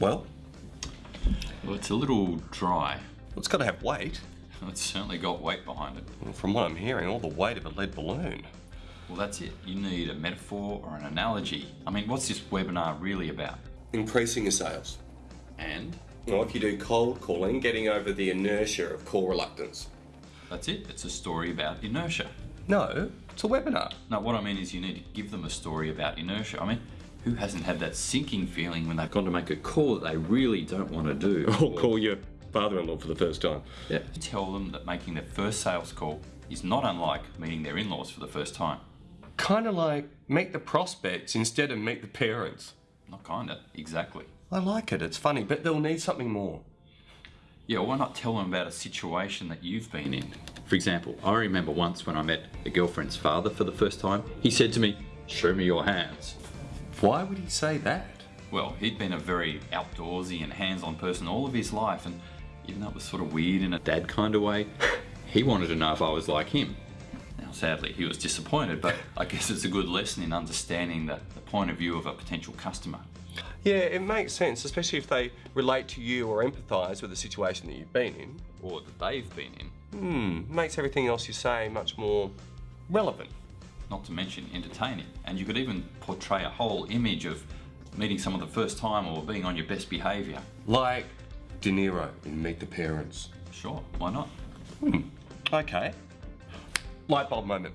Well, Well, it's a little dry. it's got to have weight. It's certainly got weight behind it. Well, From what I'm hearing, all the weight of a lead balloon. Well, that's it. You need a metaphor or an analogy. I mean, what's this webinar really about? Increasing your sales. And Well, if you do cold calling, getting over the inertia of call reluctance. that's it. It's a story about inertia. No, it's a webinar. Now, what I mean is you need to give them a story about inertia. I mean, who hasn't had that sinking feeling when they've gone to make a call that they really don't want to do? Or call your father-in-law for the first time. Yeah. Tell them that making their first sales call is not unlike meeting their in-laws for the first time. Kind of like meet the prospects instead of meet the parents. Not kinda, exactly. I like it, it's funny, but they'll need something more. Yeah, why not tell them about a situation that you've been in? For example, I remember once when I met a girlfriend's father for the first time, he said to me, Show me your hands. Why would he say that? Well, he'd been a very outdoorsy and hands on person all of his life, and even though it was sort of weird in a dad kind of way, he wanted to know if I was like him. Now, sadly, he was disappointed, but I guess it's a good lesson in understanding the, the point of view of a potential customer. Yeah, it makes sense, especially if they relate to you or empathise with the situation that you've been in. Or that they've been in, Hmm, makes everything else you say much more relevant. Not to mention entertaining. And you could even portray a whole image of meeting someone the first time or being on your best behaviour. Like De Niro in Meet the Parents. Sure, why not? Hmm, okay. Light bulb moment.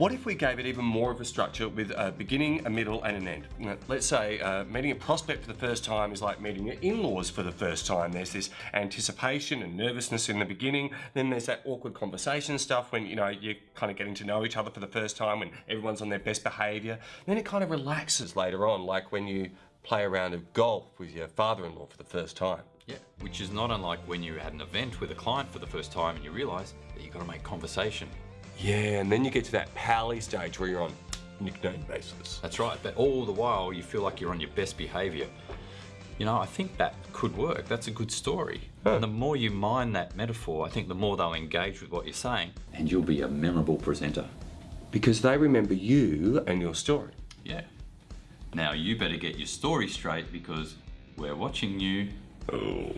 What if we gave it even more of a structure with a beginning, a middle, and an end? Let's say uh, meeting a prospect for the first time is like meeting your in-laws for the first time. There's this anticipation and nervousness in the beginning. Then there's that awkward conversation stuff when you know you're kind of getting to know each other for the first time, when everyone's on their best behaviour. Then it kind of relaxes later on, like when you play a round of golf with your father-in-law for the first time. Yeah, which is not unlike when you had an event with a client for the first time and you realise that you've got to make conversation. Yeah, and then you get to that pally stage where you're on nickname basis. That's right, but all the while you feel like you're on your best behaviour. You know, I think that could work. That's a good story. And the more you mine that metaphor, I think the more they'll engage with what you're saying. And you'll be a memorable presenter. Because they remember you and your story. Yeah. Now you better get your story straight because we're watching you. Oh.